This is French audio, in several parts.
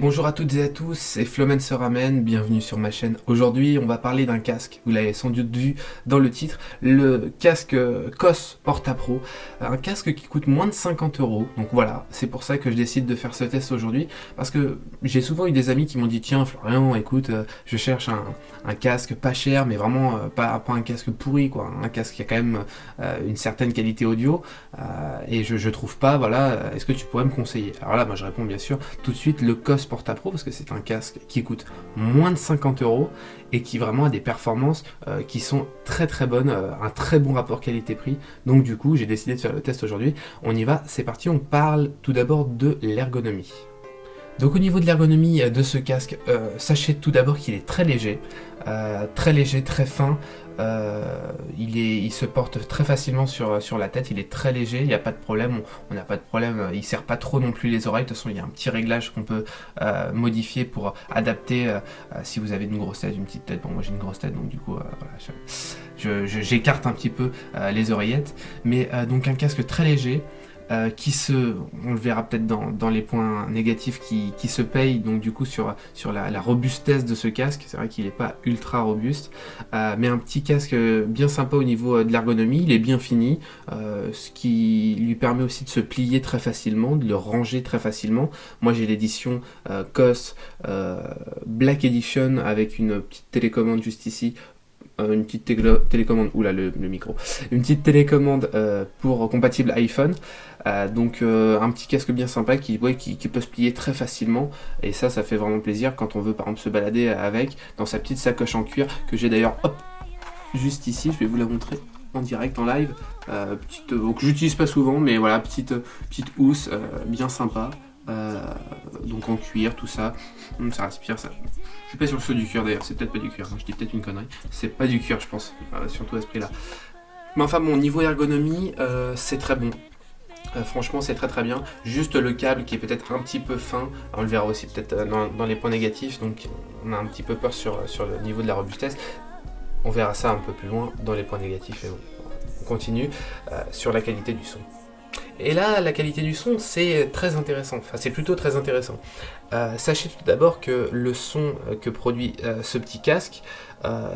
Bonjour à toutes et à tous, c'est Flomen se ramène, bienvenue sur ma chaîne. Aujourd'hui, on va parler d'un casque, vous l'avez sans doute vu dans le titre, le casque COS Porta Pro, un casque qui coûte moins de 50 euros. Donc voilà, c'est pour ça que je décide de faire ce test aujourd'hui, parce que j'ai souvent eu des amis qui m'ont dit tiens Florian, écoute, euh, je cherche un, casque pas cher, mais vraiment euh, pas, un casque pourri, quoi, un casque qui a quand même euh, une certaine qualité audio, et je, je trouve pas, voilà, est-ce que tu pourrais me conseiller? Alors là, moi je réponds bien sûr tout de suite le COS Pro parce que c'est un casque qui coûte moins de 50 euros et qui vraiment a des performances euh, qui sont très très bonnes, euh, un très bon rapport qualité-prix. Donc du coup, j'ai décidé de faire le test aujourd'hui. On y va, c'est parti, on parle tout d'abord de l'ergonomie. Donc au niveau de l'ergonomie de ce casque, euh, sachez tout d'abord qu'il est très léger, très léger, très fin, euh, il, se porte très facilement sur, la tête, il est très léger, il n'y a pas de problème, on n'a pas de problème, il ne serre pas trop non plus les oreilles, de toute façon il y a un petit réglage qu'on peut euh, modifier pour adapter euh, si vous avez une grosse tête, une petite tête, bon moi j'ai une grosse tête donc du coup j'écarte un petit peu les oreillettes, mais donc un casque très léger, euh, qui se, on le verra peut-être dans, les points négatifs, qui, se paye donc du coup sur, sur la, robustesse de ce casque, c'est vrai qu'il n'est pas ultra robuste, euh, mais un petit casque bien sympa au niveau euh, de l'ergonomie, il est bien fini, ce qui lui permet aussi de se plier très facilement, de le ranger très facilement. Moi j'ai l'édition COS Black Edition avec une petite télécommande juste ici une petite télécommande, oula le, micro, une petite télécommande pour compatible iPhone. Euh, donc euh, un petit casque bien sympa qui, peut se plier très facilement. Et ça ça fait vraiment plaisir quand on veut par exemple se balader avec dans sa petite sacoche en cuir que j'ai d'ailleurs hop juste ici, je vais vous la montrer en direct, en live, euh, que j'utilise pas souvent mais voilà, petite, petite housse bien sympa. Donc en cuir, tout ça, hum, ça respire, ça. Je suis pas que ce soit du cuir d'ailleurs, c'est peut-être pas du cuir, hein. je dis peut-être une connerie. C'est pas du cuir, je pense, surtout à ce prix-là. Mais enfin, bon, niveau ergonomie, c'est très bon. Euh, franchement, c'est très très bien. Juste le câble qui est peut-être un petit peu fin. On le verra aussi peut-être euh, dans, les points négatifs. Donc, on a un petit peu peur sur, sur le niveau de la robustesse. On verra ça un peu plus loin dans les points négatifs. Et on continue euh, sur la qualité du son. Et là, la qualité du son, c'est très intéressant. Enfin, c'est plutôt très intéressant. sachez tout d'abord que le son que produit ce petit casque,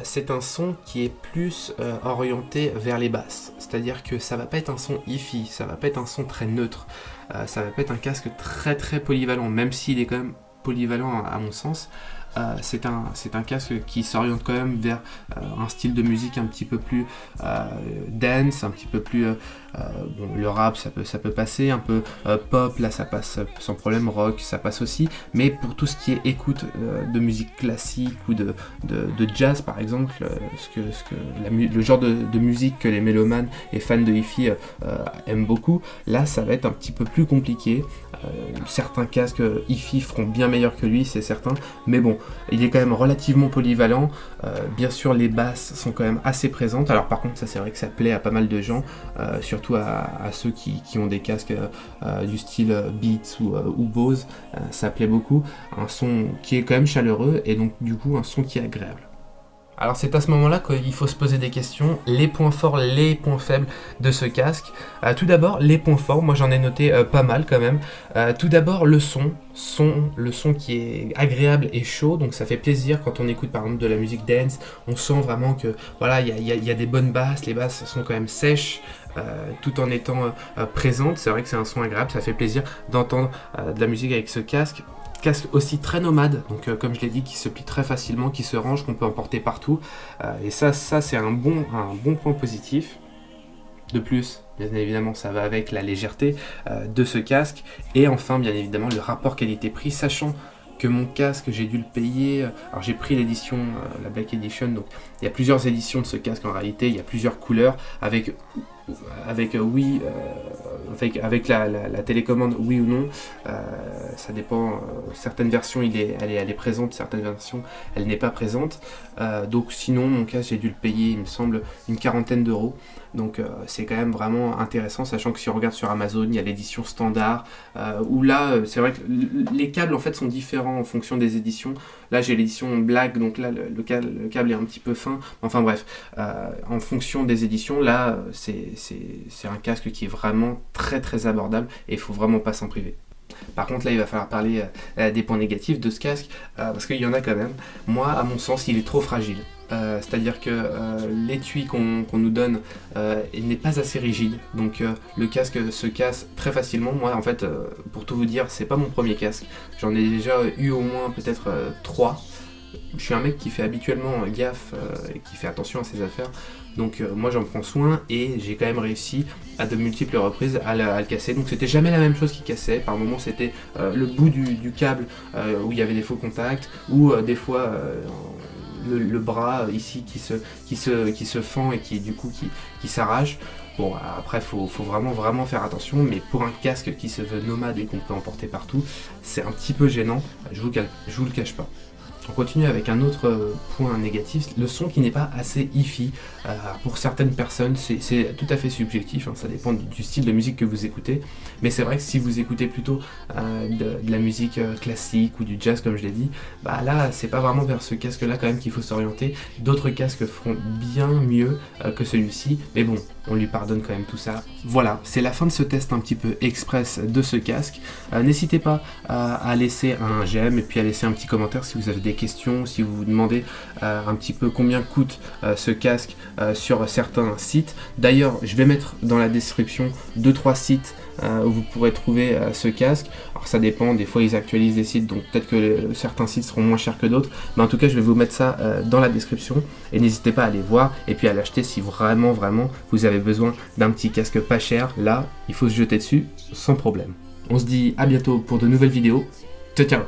c'est un son qui est plus orienté vers les basses. C'est-à-dire que ça va pas être un son hi-fi, ça va pas être un son très neutre, euh, ça va pas être un casque très très polyvalent, même s'il est quand même polyvalent à mon sens. Euh, c'est un, un, casque qui s'oriente quand même vers euh, un style de musique un petit peu plus euh, dance, un petit peu plus... bon, le rap, ça peut, ça peut passer, un peu pop, là ça passe sans problème, rock, ça passe aussi, mais pour tout ce qui est écoute de musique classique ou de, de, jazz par exemple, ce que, ce que le genre de, musique que les mélomanes et fans de hi-fi aiment beaucoup, là ça va être un petit peu plus compliqué. certains casques hi-fi feront bien que lui, c'est certain, mais bon, il est quand même relativement polyvalent. Euh, bien sûr, les basses sont quand même assez présentes. Alors par contre, ça c'est vrai que ça plaît à pas mal de gens, euh, surtout à, ceux qui, ont des casques euh, du style Beats ou, ou Bose. ça plaît beaucoup. Un son qui est quand même chaleureux et donc du coup un son qui est agréable. Alors c'est à ce moment-là qu'il faut se poser des questions, les points forts, les points faibles de ce casque. Euh, tout d'abord, les points forts, moi j'en ai noté euh, pas mal quand même. Euh, tout d'abord, le son, son, le son qui est agréable et chaud, donc ça fait plaisir quand on écoute par exemple de la musique dance, on sent vraiment que voilà, il y, a, des bonnes basses, les basses sont quand même sèches, tout en étant présentes. C'est vrai que c'est un son agréable, ça fait plaisir d'entendre de la musique avec ce casque casque aussi très nomade, donc euh, comme je l'ai dit, qui se plie très facilement, qui se range, qu'on peut emporter partout. Euh, et ça, ça c'est un bon, un bon point positif. De plus, bien évidemment, ça va avec la légèreté euh, de ce casque. Et enfin, bien évidemment, le rapport qualité-prix, sachant que mon casque, j'ai dû le payer. Alors j'ai pris l'édition, la Black Edition, donc il y a plusieurs éditions de ce casque en réalité, il y a plusieurs couleurs avec avec euh, oui, euh, avec, avec la, télécommande oui ou non, euh, ça dépend, certaines versions il est, elle, est, elle est présente, certaines versions elle n'est pas présente, donc sinon mon cas j'ai dû le payer il me semble une quarantaine d'euros, donc c'est quand même vraiment intéressant, sachant que si on regarde sur Amazon, il y a l'édition standard, où là c'est vrai que les câbles en fait sont différents en fonction des éditions, là j'ai l'édition black, donc là le, câble, le, câble, est un petit peu fin, enfin bref, en fonction des éditions, là c'est c'est un casque qui est vraiment très très abordable et il faut vraiment pas s'en priver. Par contre là il va falloir parler des points négatifs de ce casque, parce qu'il y en a quand même. Moi à mon sens il est trop fragile. Euh, c'est-à-dire que euh, l'étui qu'on nous donne euh, n'est pas assez rigide, donc le casque se casse très facilement. Moi, en fait, pour tout vous dire, c'est pas mon premier casque. J'en ai déjà eu au moins peut-être trois. Je suis un mec qui fait habituellement gaffe et qui fait attention à ses affaires. Donc moi j'en prends soin et j'ai quand même réussi à de multiples reprises à, le casser. Donc c'était jamais la même chose qui cassait. Par moments c'était le bout du, câble où il y avait des faux contacts ou des fois le, bras ici qui se, qui, se, qui se fend et qui du coup qui, qui s'arrache. Bon, après, faut, faut vraiment, vraiment faire attention, mais pour un casque qui se veut nomade et qu'on peut emporter partout, c'est un petit peu gênant, je je vous le cache pas. On continue avec un autre euh, point négatif, le son qui n'est pas assez hi-fi. Euh, pour certaines personnes, c'est tout à fait subjectif, hein, ça dépend du style de musique que vous écoutez. Mais c'est vrai que si vous écoutez plutôt euh, de, la musique classique ou du jazz, comme je l'ai dit, bah là, c'est pas vraiment vers ce casque-là quand même qu'il faut s'orienter. D'autres casques feront bien mieux que celui-ci, mais bon, on lui pardonne quand même tout ça. Voilà, c'est la fin de ce test un petit peu express de ce casque. N'hésitez pas à laisser un j'aime et puis à laisser un petit commentaire si vous avez des questions, si vous vous demandez euh, un petit peu combien coûte euh, ce casque euh, sur certains sites. D'ailleurs, je vais mettre dans la description 2-3 sites où vous pourrez trouver ce casque. Alors ça dépend, des fois ils actualisent les sites, donc peut-être que certains sites seront moins chers que d'autres. Mais en tout cas, je vais vous mettre ça dans la description. Et n'hésitez pas à aller voir et puis à l'acheter si vraiment, vraiment, vous avez besoin d'un petit casque pas cher. Là, il faut se jeter dessus sans problème. On se dit à bientôt pour de nouvelles vidéos. Ciao, ciao